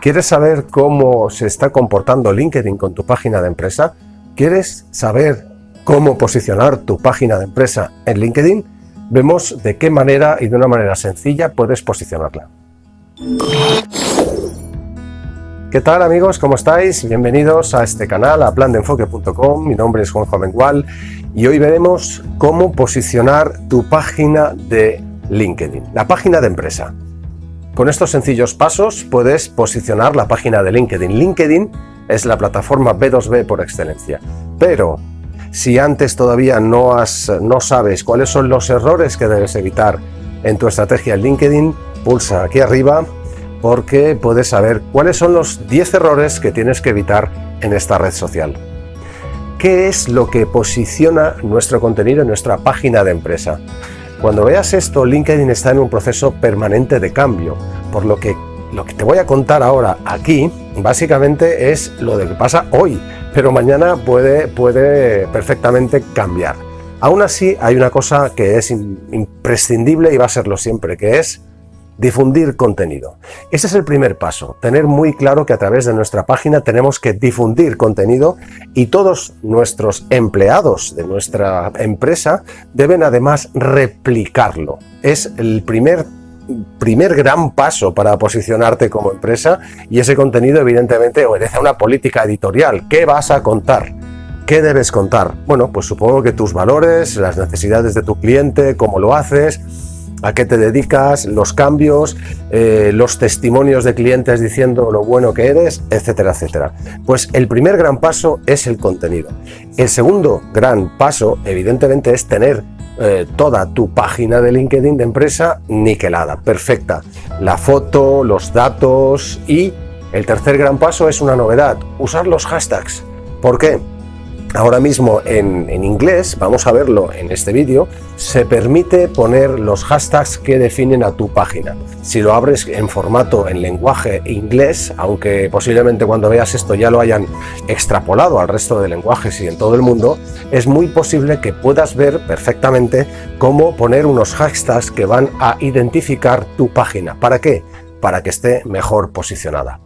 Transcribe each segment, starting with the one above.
¿Quieres saber cómo se está comportando LinkedIn con tu página de empresa? ¿Quieres saber cómo posicionar tu página de empresa en LinkedIn? Vemos de qué manera y de una manera sencilla puedes posicionarla. ¿Qué tal amigos? ¿Cómo estáis? Bienvenidos a este canal, a plandeenfoque.com. Mi nombre es Juanjo Mengual y hoy veremos cómo posicionar tu página de LinkedIn, la página de empresa. Con estos sencillos pasos puedes posicionar la página de LinkedIn. LinkedIn es la plataforma B2B por excelencia. Pero si antes todavía no, has, no sabes cuáles son los errores que debes evitar en tu estrategia LinkedIn, pulsa aquí arriba porque puedes saber cuáles son los 10 errores que tienes que evitar en esta red social. ¿Qué es lo que posiciona nuestro contenido en nuestra página de empresa? Cuando veas esto, LinkedIn está en un proceso permanente de cambio, por lo que lo que te voy a contar ahora aquí, básicamente es lo de que pasa hoy, pero mañana puede, puede perfectamente cambiar. Aún así, hay una cosa que es imprescindible y va a serlo siempre, que es difundir contenido. Ese es el primer paso, tener muy claro que a través de nuestra página tenemos que difundir contenido y todos nuestros empleados de nuestra empresa deben además replicarlo. Es el primer primer gran paso para posicionarte como empresa y ese contenido evidentemente obedece a una política editorial. ¿Qué vas a contar? ¿Qué debes contar? Bueno, pues supongo que tus valores, las necesidades de tu cliente, cómo lo haces, a qué te dedicas, los cambios, eh, los testimonios de clientes diciendo lo bueno que eres, etcétera, etcétera. Pues el primer gran paso es el contenido. El segundo gran paso, evidentemente, es tener eh, toda tu página de LinkedIn de empresa niquelada, perfecta. La foto, los datos y el tercer gran paso es una novedad, usar los hashtags. ¿Por qué? Ahora mismo en, inglés, vamos a verlo en este vídeo, se permite poner los hashtags que definen a tu página. Si lo abres en formato en lenguaje inglés, aunque posiblemente cuando veas esto ya lo hayan extrapolado al resto de lenguajes y en todo el mundo, es muy posible que puedas ver perfectamente cómo poner unos hashtags que van a identificar tu página. ¿Para qué? Para que esté mejor posicionada.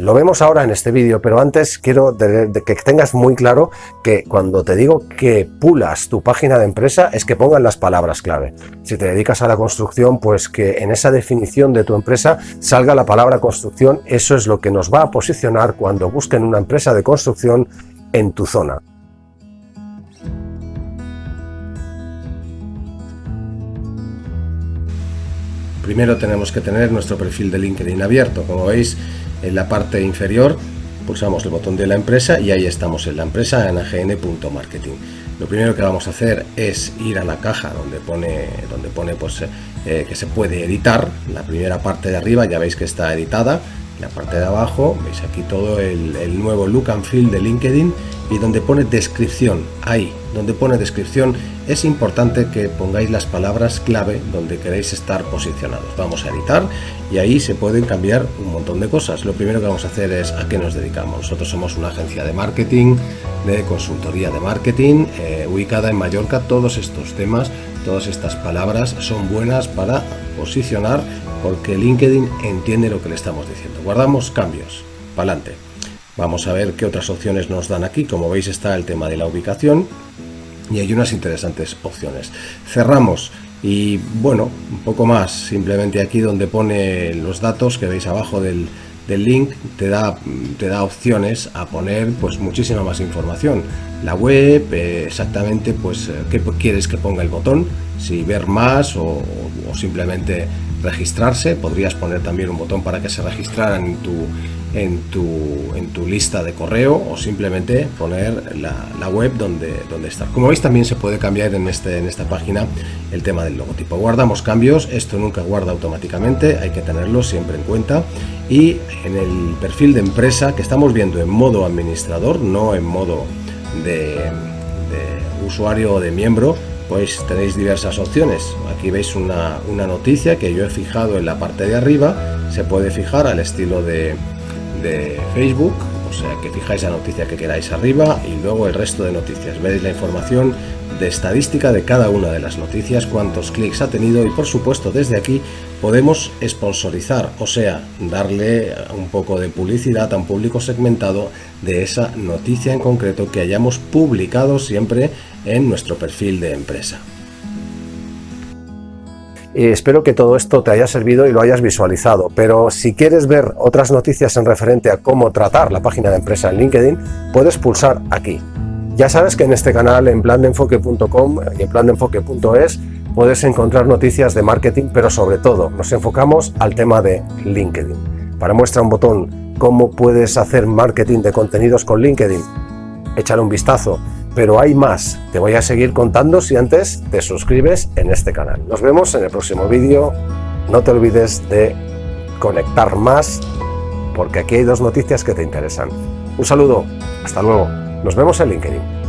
Lo vemos ahora en este vídeo, pero antes quiero que tengas muy claro que cuando te digo que pulas tu página de empresa es que pongan las palabras clave. Si te dedicas a la construcción, pues que en esa definición de tu empresa salga la palabra construcción. Eso es lo que nos va a posicionar cuando busquen una empresa de construcción en tu zona. Primero tenemos que tener nuestro perfil de LinkedIn abierto. Como veis, en la parte inferior pulsamos el botón de la empresa y ahí estamos en la empresa en agn.marketing. Lo primero que vamos a hacer es ir a la caja donde pone, donde pone pues, eh, que se puede editar. La primera parte de arriba ya veis que está editada. La parte de abajo veis aquí todo el, nuevo look and feel de LinkedIn y donde pone descripción. Ahí, donde pone descripción es importante que pongáis las palabras clave donde queréis estar posicionados. Vamos a editar y ahí se pueden cambiar un montón de cosas. Lo primero que vamos a hacer es a qué nos dedicamos. Nosotros somos una agencia de marketing, de consultoría de marketing, eh, ubicada en Mallorca. Todos estos temas, todas estas palabras son buenas para posicionar porque LinkedIn entiende lo que le estamos diciendo. Guardamos cambios. Para adelante. Vamos a ver qué otras opciones nos dan aquí. Como veis está el tema de la ubicación y hay unas interesantes opciones. Cerramos y bueno, un poco más, simplemente aquí donde pone los datos que veis abajo del, link te da, te da opciones a poner pues muchísima más información. La web, eh, exactamente pues eh, qué quieres que ponga el botón, si ver más o, o simplemente registrarse, podrías poner también un botón para que se registraran en tu, en tu, en tu lista de correo o simplemente poner la, web donde, donde está. Como veis también se puede cambiar en, este, en esta página el tema del logotipo. Guardamos cambios, esto nunca guarda automáticamente, hay que tenerlo siempre en cuenta y en el perfil de empresa que estamos viendo en modo administrador, no en modo de, de usuario o de miembro, pues tenéis diversas opciones. Aquí veis una, una, noticia que yo he fijado en la parte de arriba, se puede fijar al estilo de, de Facebook, o sea que fijáis la noticia que queráis arriba y luego el resto de noticias. Veis la información de estadística de cada una de las noticias, cuántos clics ha tenido y por supuesto desde aquí podemos sponsorizar, o sea, darle un poco de publicidad a un público segmentado de esa noticia en concreto que hayamos publicado siempre en nuestro perfil de empresa. Espero que todo esto te haya servido y lo hayas visualizado, pero si quieres ver otras noticias en referente a cómo tratar la página de empresa en LinkedIn, puedes pulsar aquí. Ya sabes que en este canal, en plandeenfoque.com y en plandeenfoque.es, puedes encontrar noticias de marketing, pero sobre todo nos enfocamos al tema de LinkedIn. Para muestra un botón cómo puedes hacer marketing de contenidos con LinkedIn, échale un vistazo, pero hay más. Te voy a seguir contando si antes te suscribes en este canal. Nos vemos en el próximo vídeo. No te olvides de conectar más, porque aquí hay dos noticias que te interesan. Un saludo, hasta luego. Nos vemos en LinkedIn.